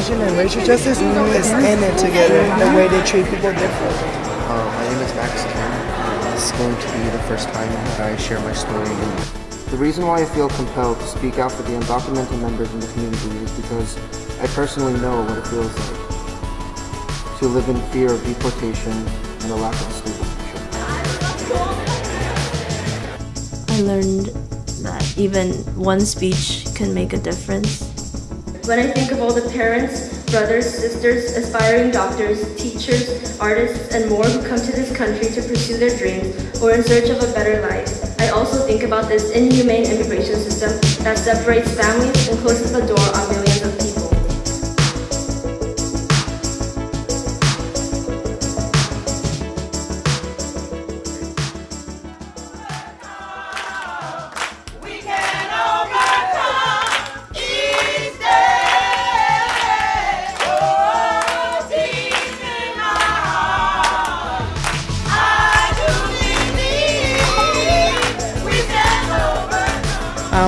immigration and racial justice is in it together. The way they treat people different. Uh, my name is Max Kim. This is going to be the first time that I share my story. The reason why I feel compelled to speak out for the undocumented members in the community is because I personally know what it feels like to live in fear of deportation and a lack of a stable future. I learned that even one speech can make a difference. When I think of all the parents, brothers, sisters, aspiring doctors, teachers, artists, and more who come to this country to pursue their dreams or in search of a better life, I also think about this inhumane immigration system that separates families and closes the door on millions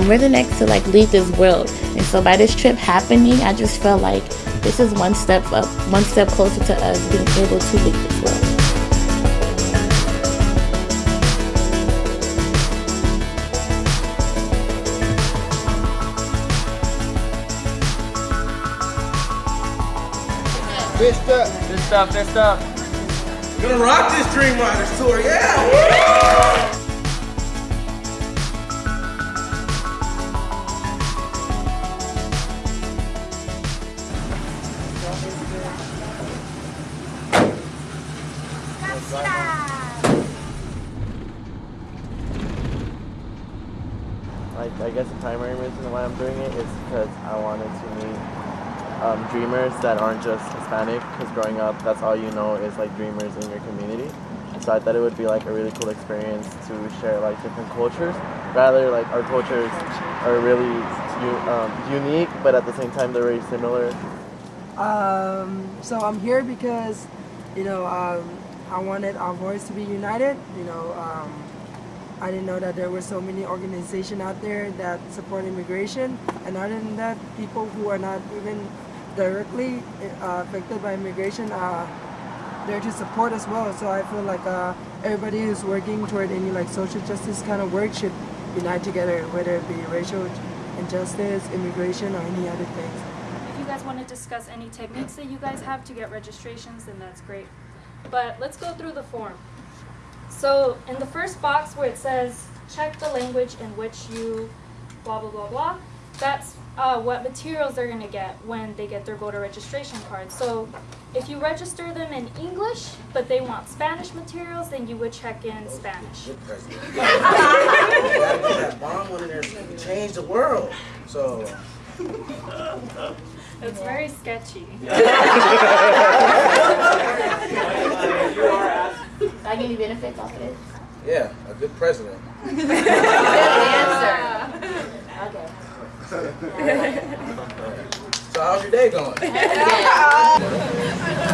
Um, we're the next to like leave this world, and so by this trip happening, I just felt like this is one step up, one step closer to us being able to leave this world. Fist up. Fist up, fist up. Gonna rock this Dream Riders tour, yeah! Why I'm doing it is because I wanted to meet um, dreamers that aren't just Hispanic. Because growing up, that's all you know is like dreamers in your community. So I thought it would be like a really cool experience to share like different cultures. Rather, like our cultures are really um, unique, but at the same time they're very similar. Um, so I'm here because, you know, um, I wanted our voice to be united. You know, um, I didn't know that there were so many organizations out there that support immigration, and other than that, people who are not even directly uh, affected by immigration are there to support as well. So I feel like uh, everybody who's working toward any like social justice kind of work should unite together, whether it be racial injustice, immigration, or any other things. If you guys want to discuss any techniques that you guys have to get registrations, then that's great. But let's go through the form. So in the first box where it says check the language in which you blah blah blah blah, that's uh, what materials they're gonna get when they get their voter registration card. So if you register them in English, but they want Spanish materials, then you would check in Spanish. Good president. that bomb one in there changed the world. So, It's very sketchy. I give you benefits off of it. yeah, a good president. Good answer. Okay. So how's your day going?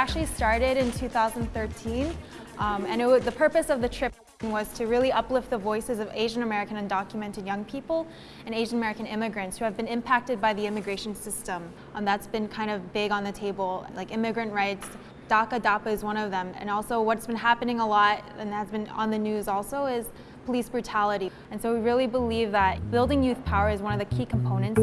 actually started in 2013. Um, and the purpose of the trip was to really uplift the voices of Asian American undocumented young people and Asian American immigrants who have been impacted by the immigration system. Um, that's been kind of big on the table, like immigrant rights. DACA, DAPA is one of them. And also what's been happening a lot and has been on the news also is police brutality. And so we really believe that building youth power is one of the key components.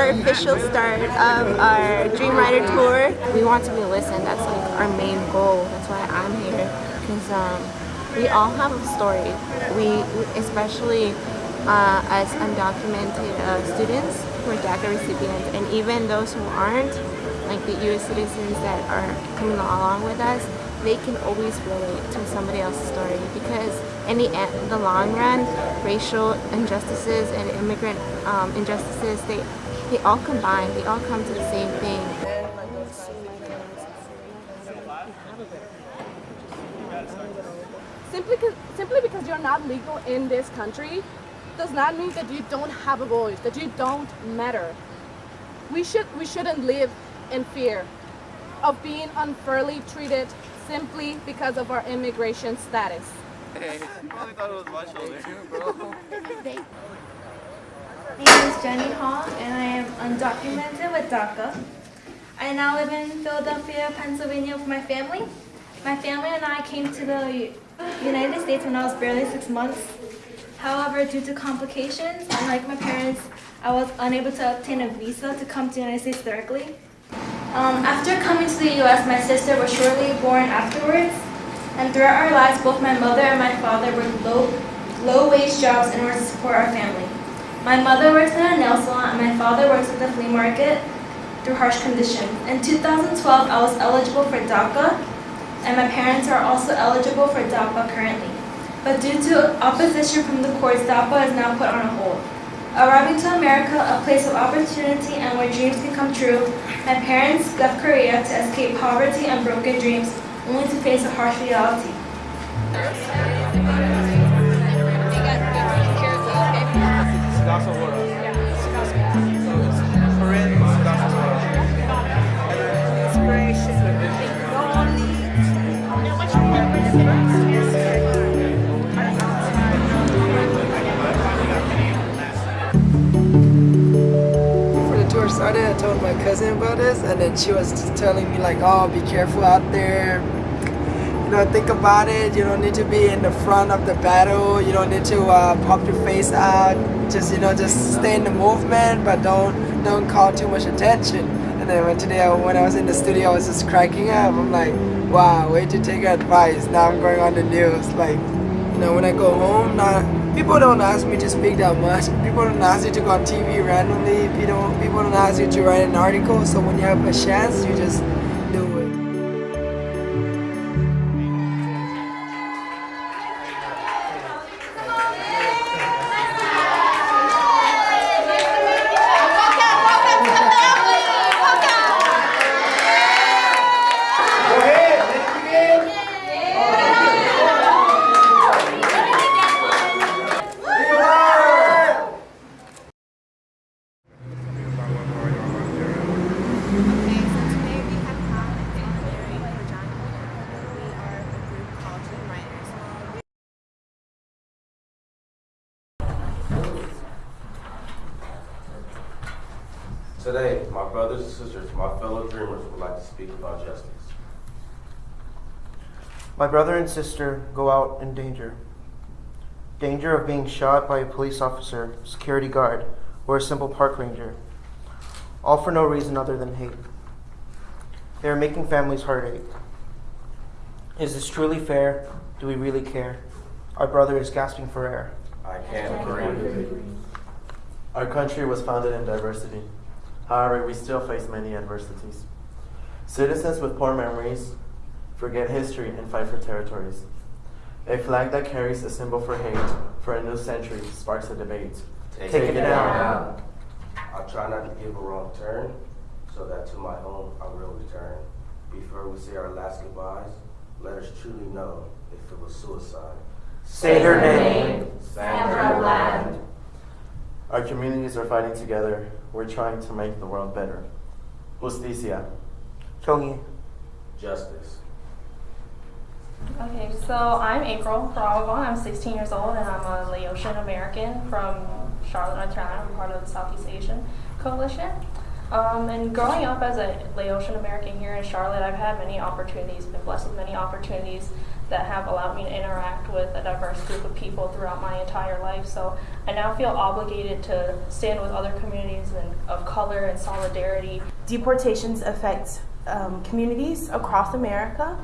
Our official start of our Dream Rider tour. We want to be listened. That's like our main goal. That's why I'm here. Because um, we all have a story. We, especially uh, as undocumented uh, students who are DACA recipients, and even those who aren't, like the U.S. citizens that are coming along with us, they can always relate to somebody else's story because in the, end, the long run, racial injustices and immigrant um, injustices, they, they all combine, they all come to the same thing. Simply, simply because you're not legal in this country does not mean that you don't have a voice, that you don't matter. We, should, we shouldn't live in fear of being unfairly treated simply because of our immigration status. Hey, I probably thought it was my shoulder. My name is Jenny Hall and I am undocumented with DACA. I now live in Philadelphia, Pennsylvania with my family. My family and I came to the United States when I was barely six months. However, due to complications, unlike my parents, I was unable to obtain a visa to come to the United States directly. Um, after coming to the U.S., my sister was shortly born afterwards. And throughout our lives, both my mother and my father worked low, low-wage jobs in order to support our family. My mother works at a nail salon, and my father works at the flea market through harsh conditions. In 2012, I was eligible for DACA, and my parents are also eligible for DAPA currently. But due to opposition from the courts, DAPA is now put on a hold. Arriving to America, a place of opportunity and where dreams can come true, my parents left Korea to escape poverty and broken dreams, only to face a harsh reality. Before the tour started, I told my cousin about this, and then she was just telling me like, "Oh, be careful out there. You know, think about it. You don't need to be in the front of the battle. You don't need to uh, pop your face out. Just you know, just stay in the movement, but don't don't call too much attention." And then when today, I- when I was in the studio, I was just cracking up. I'm like, "Wow, way to take advice." Now I'm going on the news, like. You know, when I go home, not people don't ask me to speak that much. People don't ask you to go on TV randomly. People don't, people don't ask you to write an article. So when you have a chance, you just to speak about justice. My brother and sister go out in danger. Danger of being shot by a police officer, security guard, or a simple park ranger. All for no reason other than hate. They are making families heartache. Is this truly fair? Do we really care? Our brother is gasping for air. I can't agree. Our country was founded in diversity. However, we still face many adversities. Citizens with poor memories forget history and fight for territories. A flag that carries a symbol for hate for a new century sparks a debate. Take, Take it down. I'll try not to give a wrong turn. so that to my home I will return. Before we say our last goodbyes, let us truly know if it was suicide. Say her name. Sandra Bland. Our communities are fighting together. We're trying to make the world better. Justicia. Chongi. Justice. Okay, so I'm April Baralgon. I'm 16 years old and I'm a Laotian American from Charlotte, North Carolina. I'm part of the Southeast Asian Coalition. Um, and growing up as a Laotian American here in Charlotte, I've had many opportunities, been blessed with many opportunities that have allowed me to interact with a diverse group of people throughout my entire life. So I now feel obligated to stand with other communities and, of color and solidarity. Deportations affect um, communities across America.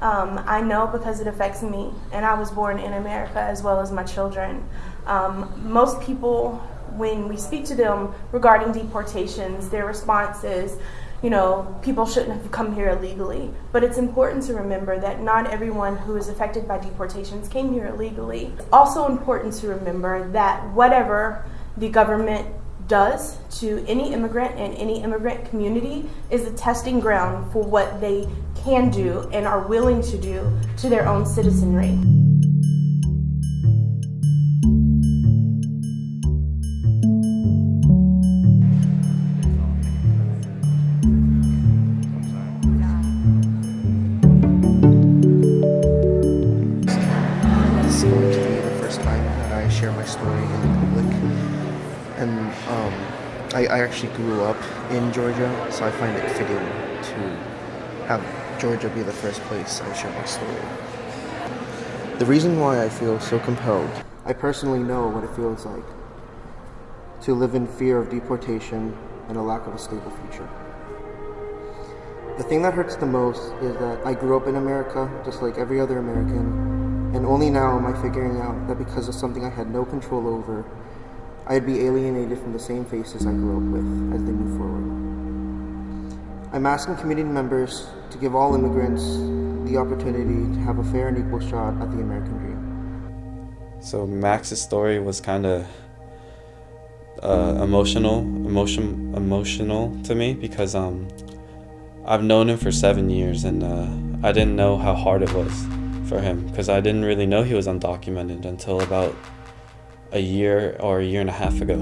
Um, I know because it affects me, and I was born in America as well as my children. Um, most people, when we speak to them regarding deportations, their response is, you know, people shouldn't have come here illegally. But it's important to remember that not everyone who is affected by deportations came here illegally. It's also important to remember that whatever the government does to any immigrant and any immigrant community is a testing ground for what they can do and are willing to do to their own citizenry. Actually grew up in Georgia, so I find it fitting to have Georgia be the first place I share my story. The reason why I feel so compelled, I personally know what it feels like to live in fear of deportation and a lack of a stable future. The thing that hurts the most is that I grew up in America, just like every other American, and only now am I figuring out that because of something I had no control over, I'd be alienated from the same faces I grew up with as they move forward. I'm asking community members to give all immigrants the opportunity to have a fair and equal shot at the American dream. So Max's story was kind of uh, emotional, emotion, emotional to me because um, I've known him for seven years and uh, I didn't know how hard it was for him because I didn't really know he was undocumented until about a year or a year and a half ago.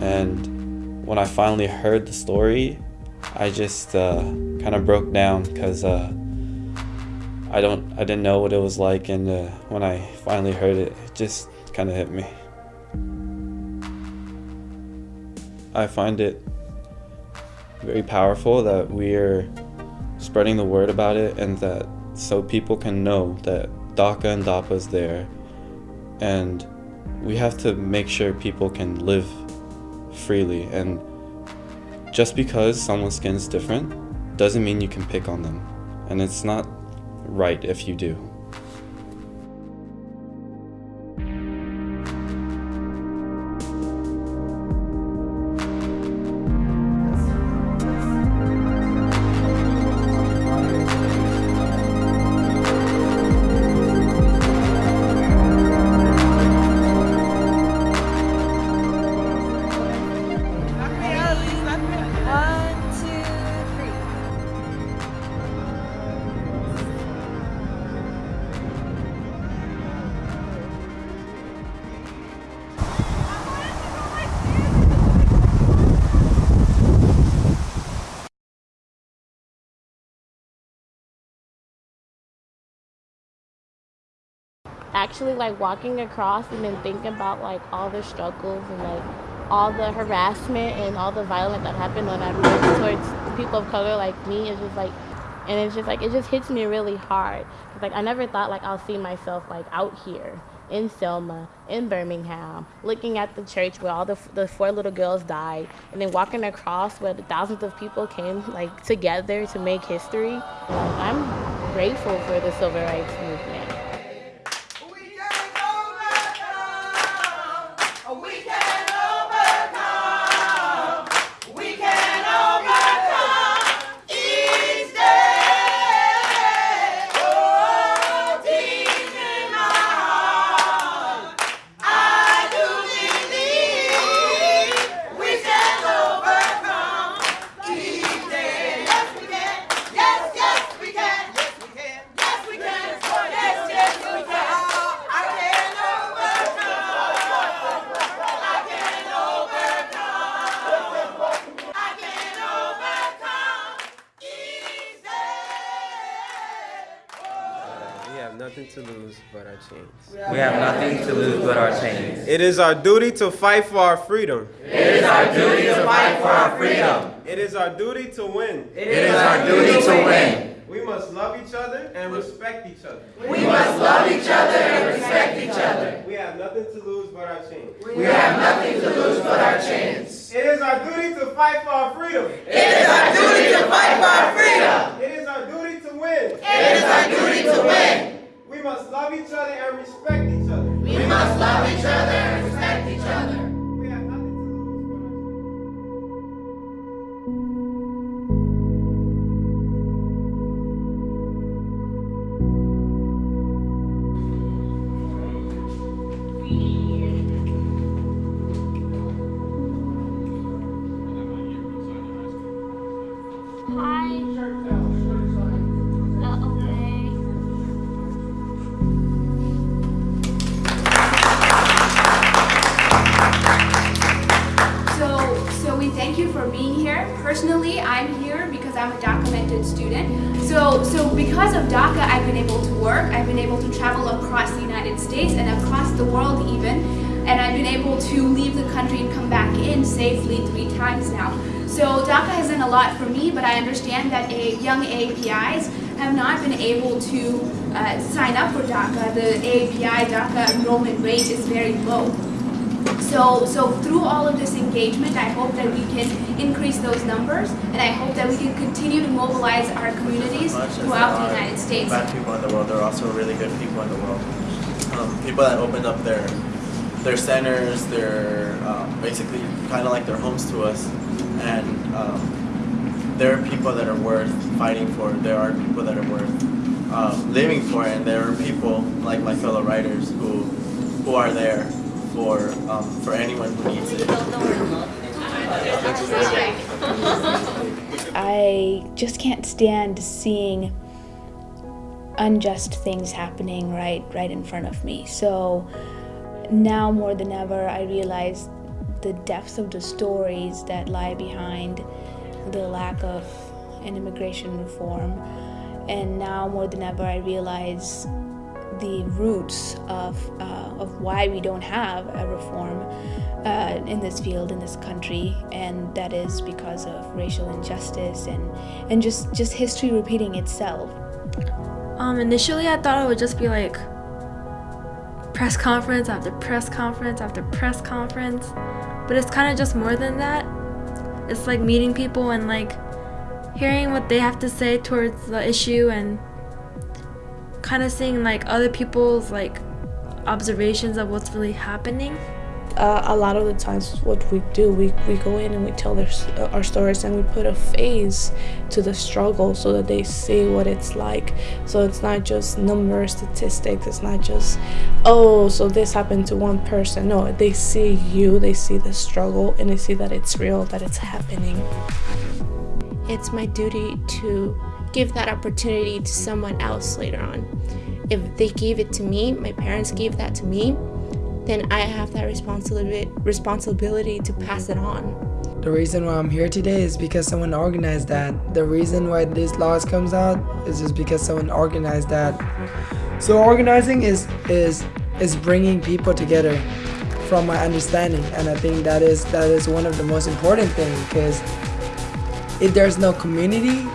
And when I finally heard the story, I just uh, kind of broke down because uh, I don't, I didn't know what it was like, and uh, when I finally heard it, it just kind of hit me. I find it very powerful that we're spreading the word about it and that so people can know that DACA and DAPA is there and we have to make sure people can live freely and just because someone's skin is different doesn't mean you can pick on them and it's not right if you do. Actually like walking across and then thinking about like all the struggles and like all the harassment and all the violence that happened I moved towards people of color like me is just like and it's just like it just hits me really hard. It's like I never thought like I'll see myself like out here in Selma, in Birmingham, looking at the church where all the, the four little girls died, and then walking across where the thousands of people came like together to make history. Like, I'm grateful for the civil rights movement. Chains. We have nothing to lose but our chains. It is our duty to fight for our freedom. It is our duty to fight for our freedom. It is our duty to win. It is our duty to win. We must love each other and respect each other. We must safely three times now. So DACA has done a lot for me, but I understand that a, young APIs have not been able to uh, sign up for DACA. The API DACA enrollment rate is very low. So, so through all of this engagement, I hope that we can increase those numbers, and I hope that we can continue to mobilize our communities throughout the United States. Bad people in the world. There are also really good people in the world. Um, people that opened up their their centers, their um, basically kind of like their homes to us, and um, there are people that are worth fighting for. There are people that are worth um, living for, and there are people like my fellow writers who who are there for um, for anyone who needs it. I just can't stand seeing unjust things happening right right in front of me. So now more than ever I realize the depths of the stories that lie behind the lack of an immigration reform. And now more than ever I realize the roots of, uh, of why we don't have a reform uh, in this field, in this country, and that is because of racial injustice and, and just, just history repeating itself. Um, initially, I thought it would just be like press conference after press conference after press conference, but it's kind of just more than that. It's like meeting people and like hearing what they have to say towards the issue and kind of seeing like other people's like observations of what's really happening. Uh, a lot of the times what we do we, we go in and we tell their, uh, our stories and we put a face to the struggle so that they see what it's like. So it's not just numbers statistics it's not just oh so this happened to one person. No they see you they see the struggle and they see that it's real that it's happening. It's my duty to give that opportunity to someone else later on. If they gave it to me, my parents gave that to me, then I have that responsibility responsibility to pass it on. The reason why I'm here today is because someone organized that. The reason why these laws comes out is just because someone organized that. So organizing is is is bringing people together from my understanding and I think that is that is one of the most important things because if there's no community,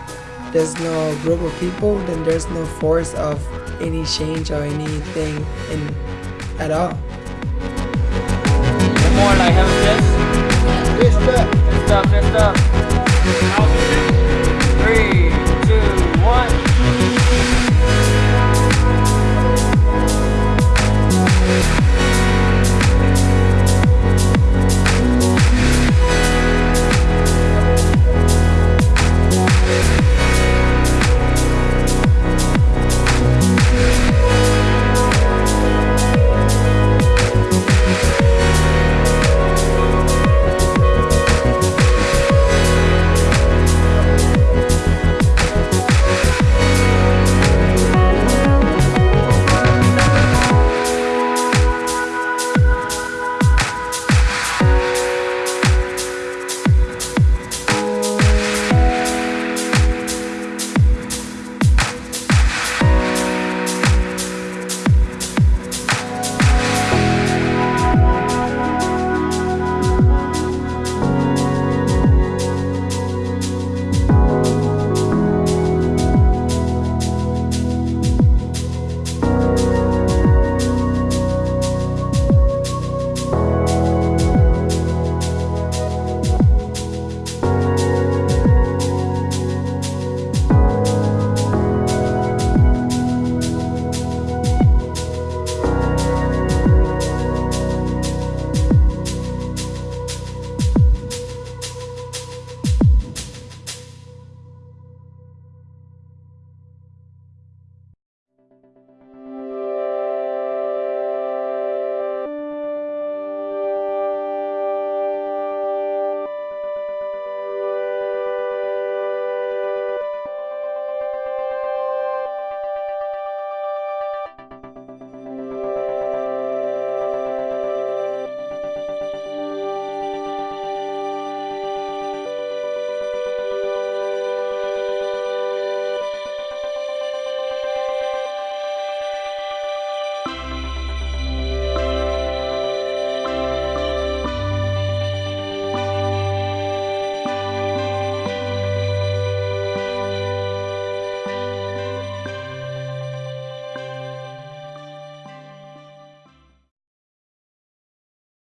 there's no group of people, then there's no force of any change or anything in at all more like have a. Fist up. Fist up, fist up. Three.